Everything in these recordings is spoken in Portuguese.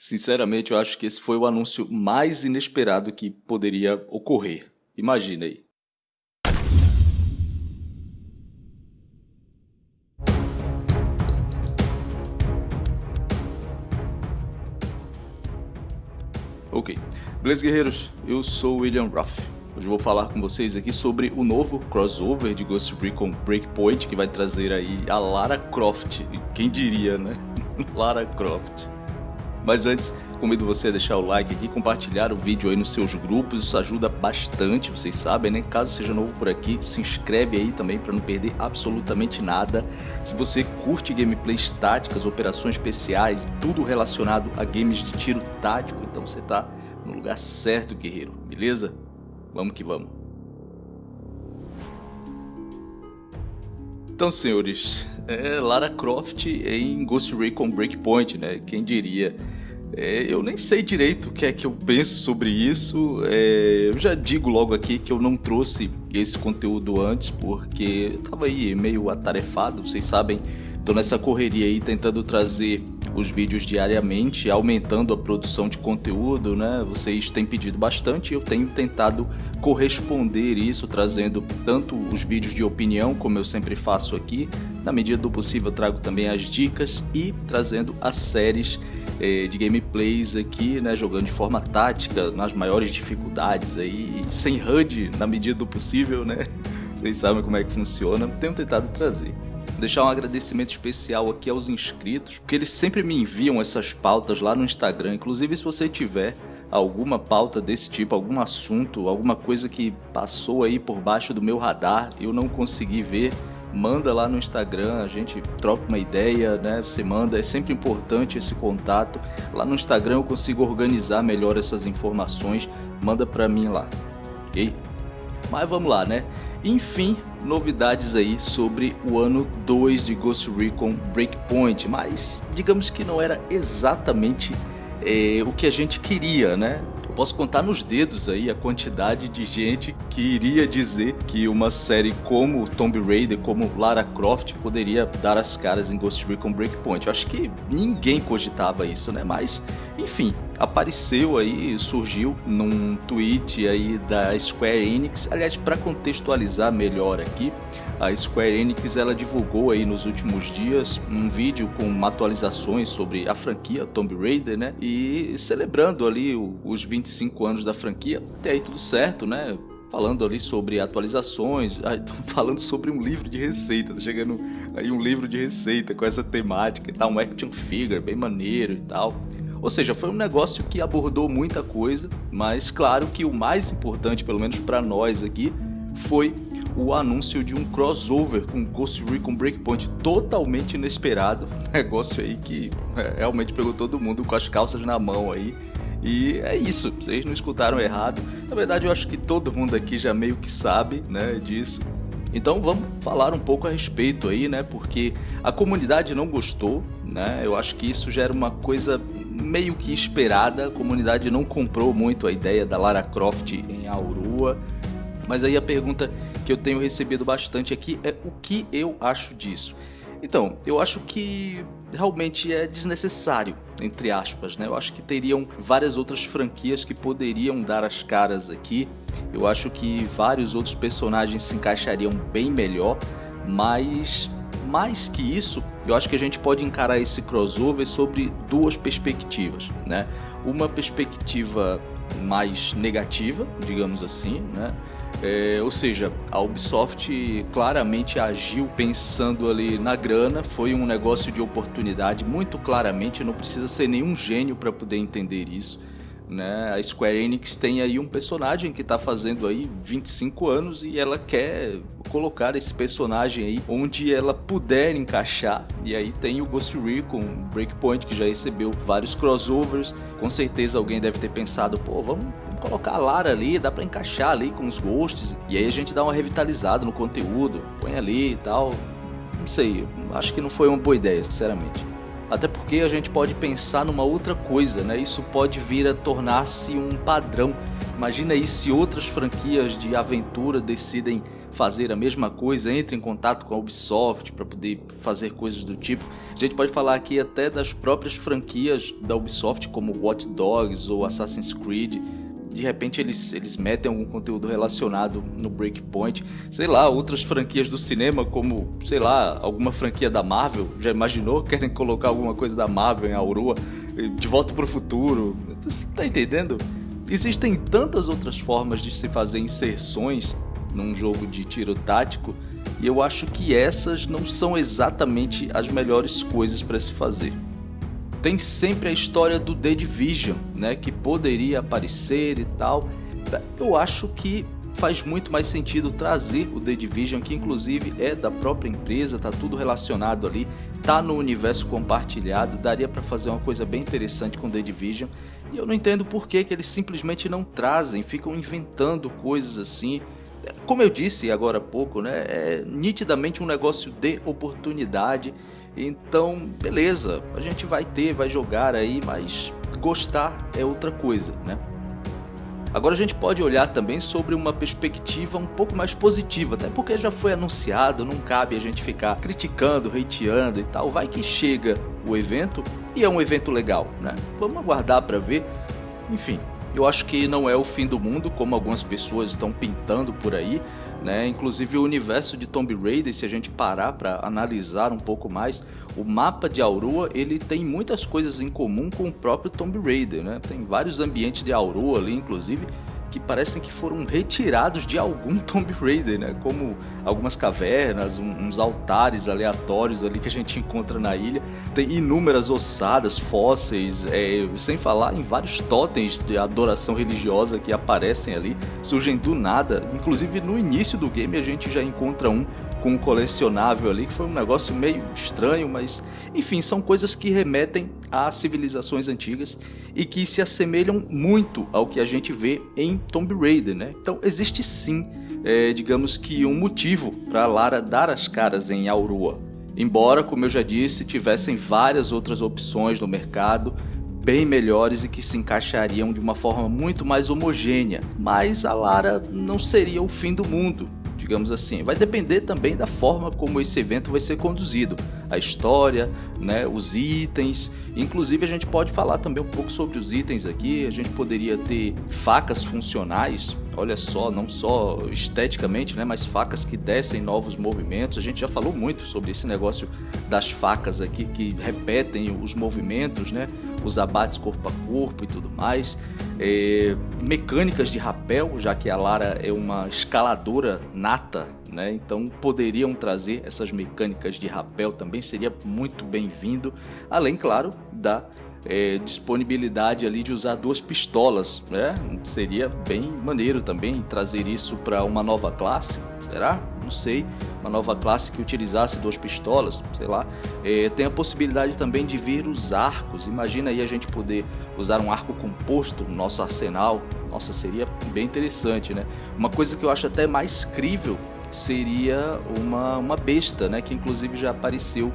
Sinceramente, eu acho que esse foi o anúncio mais inesperado que poderia ocorrer. Imagina aí. Ok, beleza guerreiros? Eu sou William Ruff. Hoje vou falar com vocês aqui sobre o novo crossover de Ghost Recon Breakpoint que vai trazer aí a Lara Croft. Quem diria, né? Lara Croft. Mas antes, convido você a deixar o like aqui, compartilhar o vídeo aí nos seus grupos, isso ajuda bastante, vocês sabem, né? Caso seja novo por aqui, se inscreve aí também para não perder absolutamente nada. Se você curte gameplays táticas, operações especiais, tudo relacionado a games de tiro tático, então você tá no lugar certo, guerreiro, beleza? Vamos que vamos. Então, senhores, é Lara Croft em Ghost Recon Breakpoint, né? Quem diria? É, eu nem sei direito o que é que eu penso sobre isso. É, eu já digo logo aqui que eu não trouxe esse conteúdo antes porque eu tava aí meio atarefado, vocês sabem. Tô nessa correria aí tentando trazer os vídeos diariamente, aumentando a produção de conteúdo, né? Vocês têm pedido bastante e eu tenho tentado corresponder isso, trazendo tanto os vídeos de opinião, como eu sempre faço aqui, na medida do possível trago também as dicas e trazendo as séries eh, de gameplays aqui, né, jogando de forma tática, nas maiores dificuldades aí, sem HUD na medida do possível, né? Vocês sabem como é que funciona, tenho tentado trazer. Deixar um agradecimento especial aqui aos inscritos, porque eles sempre me enviam essas pautas lá no Instagram, inclusive se você tiver alguma pauta desse tipo, algum assunto, alguma coisa que passou aí por baixo do meu radar, eu não consegui ver, manda lá no Instagram, a gente troca uma ideia, né? Você manda, é sempre importante esse contato. Lá no Instagram eu consigo organizar melhor essas informações, manda para mim lá, ok? Mas vamos lá, né? Enfim, novidades aí sobre o ano 2 de Ghost Recon Breakpoint, mas digamos que não era exatamente é, o que a gente queria, né? Posso contar nos dedos aí a quantidade de gente que iria dizer que uma série como Tomb Raider, como Lara Croft, poderia dar as caras em Ghost Recon Breakpoint. Eu acho que ninguém cogitava isso, né? Mas, enfim, apareceu aí, surgiu num tweet aí da Square Enix. Aliás, para contextualizar melhor aqui, a Square Enix ela divulgou aí nos últimos dias um vídeo com atualizações sobre a franquia Tomb Raider, né? E celebrando ali os 25 anos da franquia. Até aí tudo certo, né? falando ali sobre atualizações, falando sobre um livro de receita, tá chegando aí um livro de receita com essa temática e tal, um action figure bem maneiro e tal. Ou seja, foi um negócio que abordou muita coisa, mas claro que o mais importante, pelo menos para nós aqui, foi o anúncio de um crossover com Ghost Recon Breakpoint totalmente inesperado. Negócio aí que é, realmente pegou todo mundo com as calças na mão aí. E é isso, vocês não escutaram errado. Na verdade, eu acho que todo mundo aqui já meio que sabe, né, disso. Então vamos falar um pouco a respeito aí, né? Porque a comunidade não gostou, né? Eu acho que isso já era uma coisa meio que esperada. A comunidade não comprou muito a ideia da Lara Croft em Aurora. Mas aí a pergunta que eu tenho recebido bastante aqui é o que eu acho disso. Então, eu acho que realmente é desnecessário, entre aspas, né? Eu acho que teriam várias outras franquias que poderiam dar as caras aqui. Eu acho que vários outros personagens se encaixariam bem melhor, mas mais que isso, eu acho que a gente pode encarar esse crossover sobre duas perspectivas, né? Uma perspectiva mais negativa, digamos assim, né? É, ou seja, a Ubisoft claramente agiu pensando ali na grana, foi um negócio de oportunidade, muito claramente, não precisa ser nenhum gênio para poder entender isso. Né? A Square Enix tem aí um personagem que está fazendo aí 25 anos e ela quer colocar esse personagem aí onde ela puder encaixar. E aí tem o Ghost Recon Breakpoint que já recebeu vários crossovers. Com certeza alguém deve ter pensado, pô, vamos colocar a Lara ali, dá para encaixar ali com os ghosts. E aí a gente dá uma revitalizada no conteúdo, põe ali e tal. Não sei, acho que não foi uma boa ideia, sinceramente. Até porque a gente pode pensar numa outra coisa, né? Isso pode vir a tornar-se um padrão. Imagina aí se outras franquias de aventura decidem fazer a mesma coisa, entre em contato com a Ubisoft para poder fazer coisas do tipo. A gente pode falar aqui até das próprias franquias da Ubisoft, como Watch Dogs ou Assassin's Creed. De repente eles, eles metem algum conteúdo relacionado no Breakpoint. Sei lá, outras franquias do cinema, como, sei lá, alguma franquia da Marvel. Já imaginou? Querem colocar alguma coisa da Marvel em Aurora? De volta para o futuro. Você tá entendendo? Existem tantas outras formas de se fazer inserções num jogo de tiro tático e eu acho que essas não são exatamente as melhores coisas para se fazer. Tem sempre a história do The Division, né, que poderia aparecer e tal. Eu acho que faz muito mais sentido trazer o The Division, que inclusive é da própria empresa, tá tudo relacionado ali, tá no universo compartilhado, daria para fazer uma coisa bem interessante com The Division. E eu não entendo por que, que eles simplesmente não trazem, ficam inventando coisas assim como eu disse agora há pouco, né, é nitidamente um negócio de oportunidade. Então, beleza, a gente vai ter, vai jogar aí, mas gostar é outra coisa, né? Agora a gente pode olhar também sobre uma perspectiva um pouco mais positiva, até porque já foi anunciado, não cabe a gente ficar criticando, hateando e tal. Vai que chega o evento e é um evento legal, né? Vamos aguardar para ver. Enfim, eu acho que não é o fim do mundo, como algumas pessoas estão pintando por aí, né? Inclusive o universo de Tomb Raider, se a gente parar para analisar um pouco mais, o mapa de Aurora ele tem muitas coisas em comum com o próprio Tomb Raider, né? Tem vários ambientes de Aurora ali, inclusive, que parecem que foram retirados de algum Tomb Raider, né? Como algumas cavernas, um, uns altares aleatórios ali que a gente encontra na ilha. Tem inúmeras ossadas, fósseis, é, sem falar em vários totens de adoração religiosa que aparecem ali, surgem do nada. Inclusive no início do game a gente já encontra um com um colecionável ali, que foi um negócio meio estranho, mas enfim, são coisas que remetem a civilizações antigas e que se assemelham muito ao que a gente vê em Tomb Raider, né? Então existe sim, é, digamos que um motivo para Lara dar as caras em Aurora. Embora, como eu já disse, tivessem várias outras opções no mercado, bem melhores e que se encaixariam de uma forma muito mais homogênea, mas a Lara não seria o fim do mundo digamos assim. Vai depender também da forma como esse evento vai ser conduzido, a história, né, os itens. Inclusive a gente pode falar também um pouco sobre os itens aqui. A gente poderia ter facas funcionais, olha só, não só esteticamente, né, mas facas que descem novos movimentos. A gente já falou muito sobre esse negócio das facas aqui que repetem os movimentos, né, os abates corpo a corpo e tudo mais. É, mecânicas de rapel, já que a Lara é uma escaladora nata, né? então poderiam trazer essas mecânicas de rapel também, seria muito bem-vindo, além, claro, da é, disponibilidade ali de usar duas pistolas, né? Seria bem maneiro também trazer isso para uma nova classe, será? Não sei, uma nova classe que utilizasse duas pistolas, sei lá. É, tem a possibilidade também de vir os arcos, imagina aí a gente poder usar um arco composto no nosso arsenal, nossa, seria bem interessante, né? Uma coisa que eu acho até mais crível seria uma, uma besta, né? Que inclusive já apareceu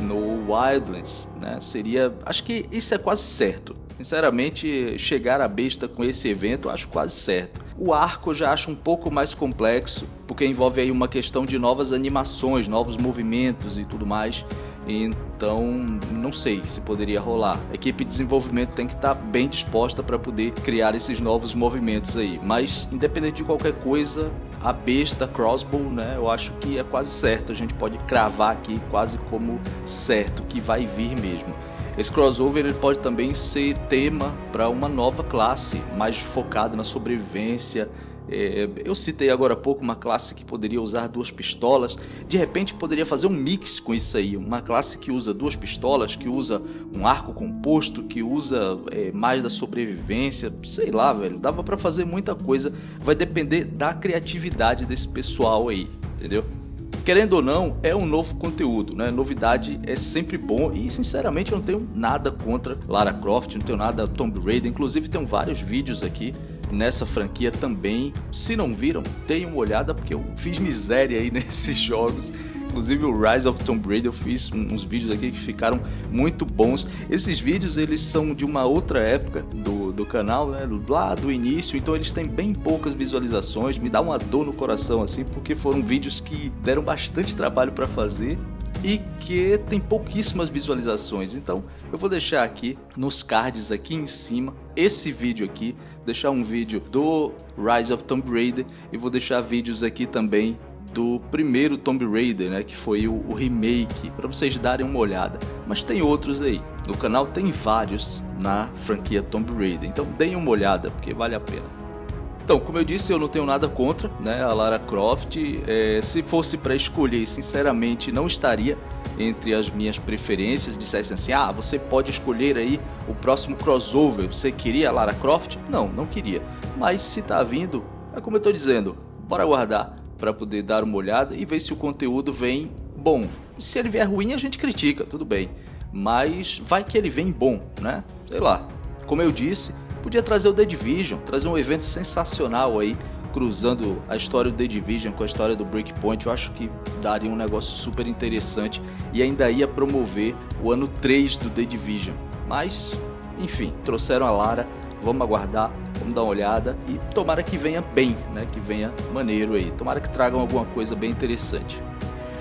no Wildlands, né? Seria, acho que isso é quase certo. Sinceramente, chegar à besta com esse evento, acho quase certo. O arco eu já acho um pouco mais complexo, porque envolve aí uma questão de novas animações, novos movimentos e tudo mais. Então, não sei se poderia rolar. A equipe de desenvolvimento tem que estar bem disposta para poder criar esses novos movimentos aí. Mas, independente de qualquer coisa, a besta crossbow, né, eu acho que é quase certo. A gente pode cravar aqui quase como certo que vai vir mesmo. Esse crossover ele pode também ser tema para uma nova classe, mais focada na sobrevivência, é, eu citei agora há pouco uma classe que poderia usar duas pistolas, de repente poderia fazer um mix com isso aí, uma classe que usa duas pistolas, que usa um arco composto, que usa é, mais da sobrevivência, sei lá, velho, dava para fazer muita coisa, vai depender da criatividade desse pessoal aí, entendeu? Querendo ou não, é um novo conteúdo, né? Novidade é sempre bom e sinceramente eu não tenho nada contra Lara Croft, não tenho nada Tomb Raider, inclusive tem vários vídeos aqui nessa franquia também. Se não viram, deem uma olhada porque eu fiz miséria aí nesses jogos. Inclusive o Rise of Tomb Raider eu fiz uns vídeos aqui que ficaram muito bons. Esses vídeos eles são de uma outra época do, do canal, né? Lá do início, então eles têm bem poucas visualizações. Me dá uma dor no coração assim, porque foram vídeos que deram bastante trabalho para fazer e que tem pouquíssimas visualizações. Então eu vou deixar aqui nos cards aqui em cima esse vídeo aqui, deixar um vídeo do Rise of Tomb Raider e vou deixar vídeos aqui também do primeiro Tomb Raider, né, que foi o, o remake, para vocês darem uma olhada. Mas tem outros aí. No canal tem vários na franquia Tomb Raider, então deem uma olhada, porque vale a pena. Então, como eu disse, eu não tenho nada contra né, a Lara Croft. É, se fosse para escolher, sinceramente, não estaria entre as minhas preferências. Dissessem assim, ah, você pode escolher aí o próximo crossover. Você queria a Lara Croft? Não, não queria. Mas se tá vindo, é como eu tô dizendo, bora aguardar para poder dar uma olhada e ver se o conteúdo vem bom. Se ele vier ruim, a gente critica, tudo bem. Mas vai que ele vem bom, né? Sei lá. Como eu disse, podia trazer o The Division, trazer um evento sensacional aí, cruzando a história do The Division com a história do Breakpoint. Eu acho que daria um negócio super interessante e ainda ia promover o ano 3 do The Division. Mas, enfim, trouxeram a Lara, vamos aguardar Vamos dar uma olhada e tomara que venha bem, né? Que venha maneiro aí. Tomara que tragam alguma coisa bem interessante.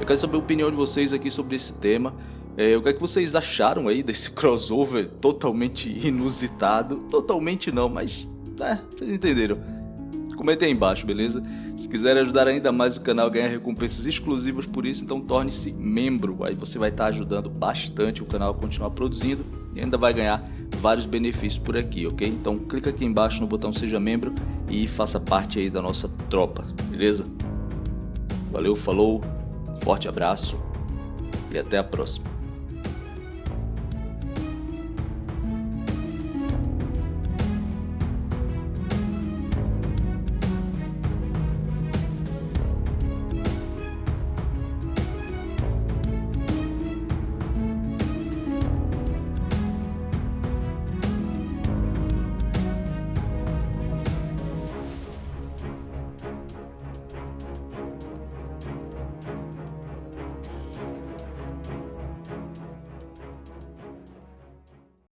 Eu quero saber a opinião de vocês aqui sobre esse tema. É, o que é que vocês acharam aí desse crossover totalmente inusitado? Totalmente não, mas é, vocês entenderam. Comentem aí embaixo, beleza? Se quiser ajudar ainda mais o canal a ganhar recompensas exclusivas por isso, então torne-se membro. Aí você vai estar ajudando bastante o canal a continuar produzindo e ainda vai ganhar vários benefícios por aqui, ok? Então clica aqui embaixo no botão seja membro e faça parte aí da nossa tropa, beleza? Valeu, falou, forte abraço e até a próxima.